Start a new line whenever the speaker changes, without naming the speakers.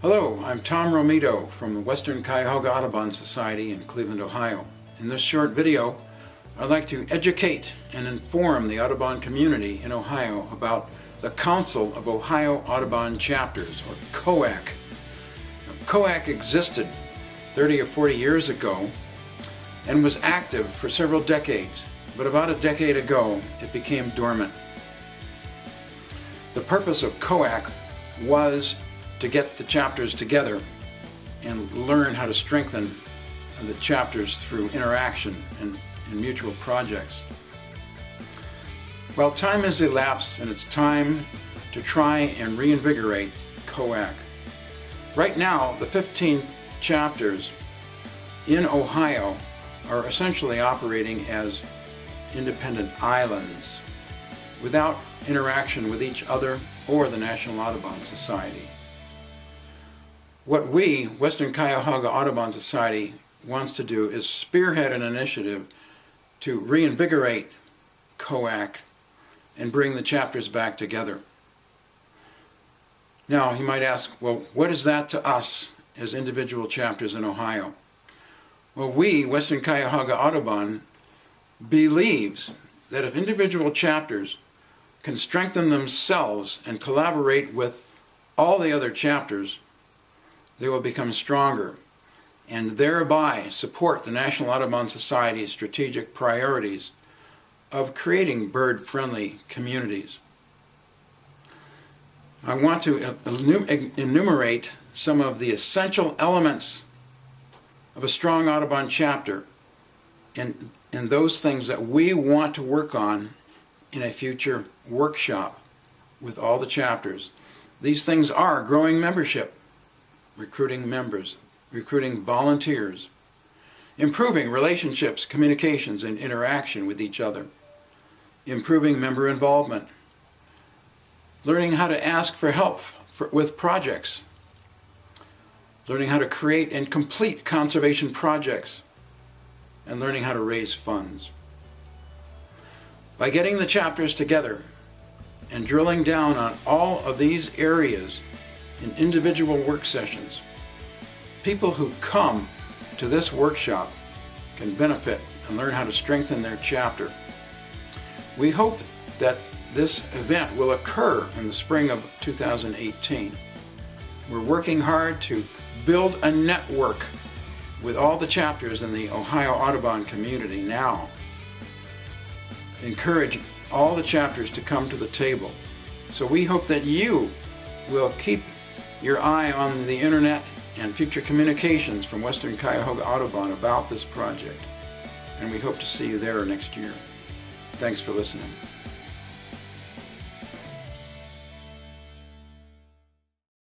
Hello, I'm Tom Romito from the Western Cuyahoga Audubon Society in Cleveland, Ohio. In this short video, I'd like to educate and inform the Audubon community in Ohio about the Council of Ohio Audubon Chapters, or COAC. Now, COAC existed 30 or 40 years ago and was active for several decades, but about a decade ago it became dormant. The purpose of COAC was to get the chapters together and learn how to strengthen the chapters through interaction and, and mutual projects. Well, time has elapsed and it's time to try and reinvigorate COAC. Right now, the 15 chapters in Ohio are essentially operating as independent islands without interaction with each other or the National Audubon Society. What we, Western Cuyahoga Audubon Society, wants to do is spearhead an initiative to reinvigorate COAC and bring the chapters back together. Now, you might ask, well, what is that to us as individual chapters in Ohio? Well, we, Western Cuyahoga Audubon, believes that if individual chapters can strengthen themselves and collaborate with all the other chapters, they will become stronger and thereby support the National Audubon Society's strategic priorities of creating bird-friendly communities. I want to enumerate some of the essential elements of a strong Audubon chapter and, and those things that we want to work on in a future workshop with all the chapters. These things are growing membership, recruiting members, recruiting volunteers, improving relationships, communications, and interaction with each other, improving member involvement, learning how to ask for help for, with projects, learning how to create and complete conservation projects, and learning how to raise funds. By getting the chapters together and drilling down on all of these areas in individual work sessions. People who come to this workshop can benefit and learn how to strengthen their chapter. We hope that this event will occur in the spring of 2018. We're working hard to build a network with all the chapters in the Ohio Audubon community now. Encourage all the chapters to come to the table. So we hope that you will keep your eye on the internet and future communications from Western Cuyahoga Audubon about this project. And we hope to see you there next year. Thanks for listening.